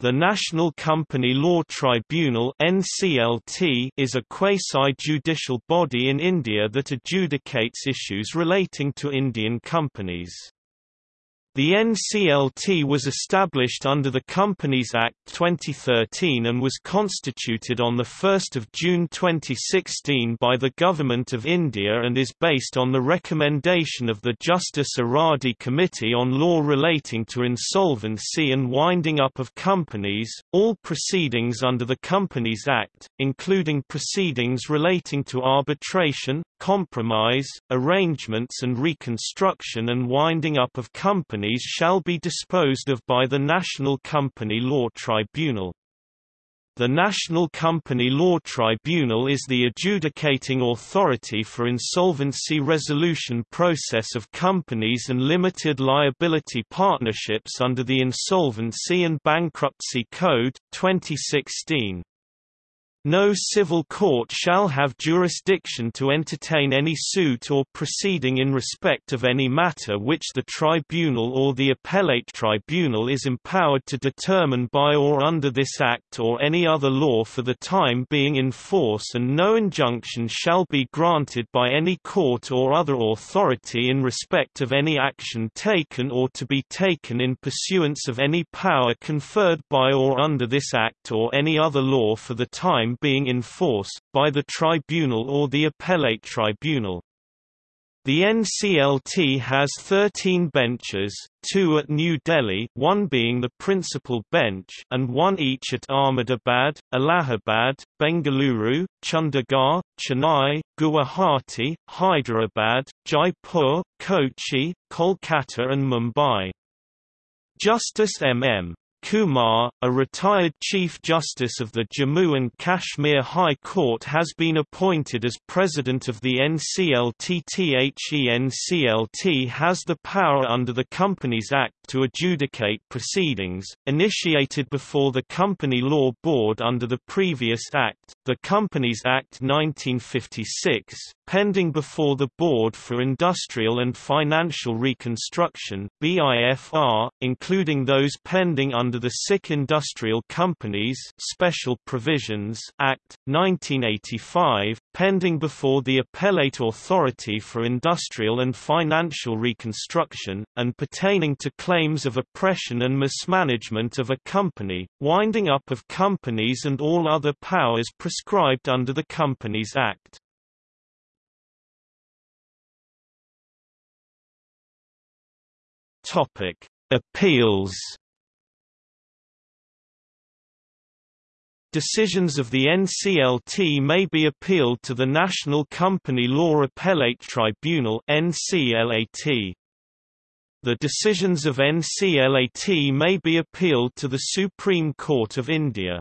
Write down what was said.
The National Company Law Tribunal is a quasi-judicial body in India that adjudicates issues relating to Indian companies. The NCLT was established under the Companies Act 2013 and was constituted on 1 June 2016 by the Government of India and is based on the recommendation of the Justice Eradi Committee on Law relating to insolvency and winding up of companies. All proceedings under the Companies Act, including proceedings relating to arbitration, compromise, arrangements and reconstruction and winding up of companies shall be disposed of by the National Company Law Tribunal. The National Company Law Tribunal is the adjudicating authority for insolvency resolution process of companies and limited liability partnerships under the Insolvency and Bankruptcy Code, 2016. No civil court shall have jurisdiction to entertain any suit or proceeding in respect of any matter which the tribunal or the appellate tribunal is empowered to determine by or under this Act or any other law for the time being in force and no injunction shall be granted by any court or other authority in respect of any action taken or to be taken in pursuance of any power conferred by or under this Act or any other law for the time time being in force, by the tribunal or the appellate tribunal. The NCLT has 13 benches, two at New Delhi one being the principal bench and one each at Ahmedabad, Allahabad, Bengaluru, Chandigarh, Chennai, Guwahati, Hyderabad, Jaipur, Kochi, Kolkata and Mumbai. Justice M.M. Kumar, a retired Chief Justice of the Jammu and Kashmir High Court has been appointed as President of the NCLT. The NCLT has the power under the Companies Act to adjudicate proceedings, initiated before the Company Law Board under the previous Act, the Companies Act 1956, pending before the Board for Industrial and Financial Reconstruction BIFR, including those pending under the Sick Industrial Companies Special Provisions Act, 1985, pending before the Appellate Authority for Industrial and Financial Reconstruction, and pertaining to claims of oppression and mismanagement of a company, winding up of companies and all other powers prescribed under the Companies Act. Appeals Decisions of the NCLT may be appealed to the National Company Law Appellate Tribunal NCLAT. The decisions of NCLAT may be appealed to the Supreme Court of India.